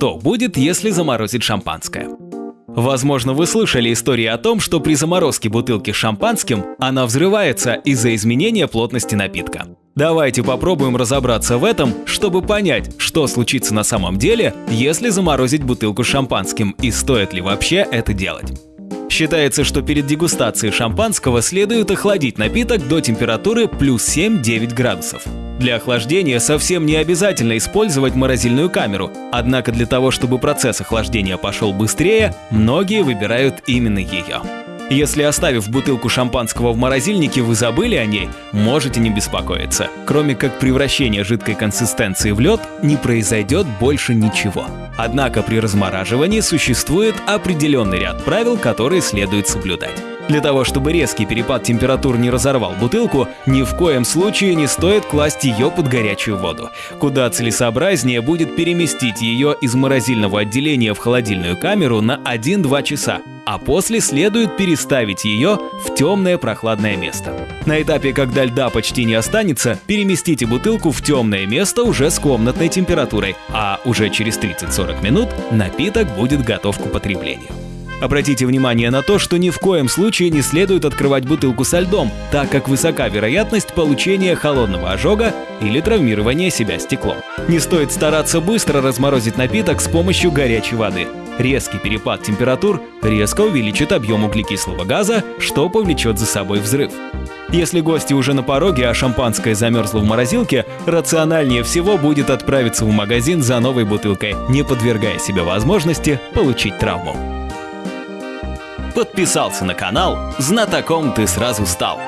что будет, если заморозить шампанское. Возможно, вы слышали истории о том, что при заморозке бутылки с шампанским она взрывается из-за изменения плотности напитка. Давайте попробуем разобраться в этом, чтобы понять, что случится на самом деле, если заморозить бутылку с шампанским и стоит ли вообще это делать. Считается, что перед дегустацией шампанского следует охладить напиток до температуры плюс 7-9 градусов. Для охлаждения совсем не обязательно использовать морозильную камеру, однако для того, чтобы процесс охлаждения пошел быстрее, многие выбирают именно ее. Если оставив бутылку шампанского в морозильнике, вы забыли о ней, можете не беспокоиться. Кроме как превращения жидкой консистенции в лед, не произойдет больше ничего. Однако при размораживании существует определенный ряд правил, которые следует соблюдать. Для того, чтобы резкий перепад температур не разорвал бутылку, ни в коем случае не стоит класть ее под горячую воду. Куда целесообразнее будет переместить ее из морозильного отделения в холодильную камеру на 1-2 часа, а после следует переставить ее в темное прохладное место. На этапе, когда льда почти не останется, переместите бутылку в темное место уже с комнатной температурой, а уже через 30-40 минут напиток будет готов к употреблению. Обратите внимание на то, что ни в коем случае не следует открывать бутылку со льдом, так как высока вероятность получения холодного ожога или травмирования себя стеклом. Не стоит стараться быстро разморозить напиток с помощью горячей воды. Резкий перепад температур резко увеличит объем углекислого газа, что повлечет за собой взрыв. Если гости уже на пороге, а шампанское замерзло в морозилке, рациональнее всего будет отправиться в магазин за новой бутылкой, не подвергая себе возможности получить травму. Подписался на канал, знатоком ты сразу стал.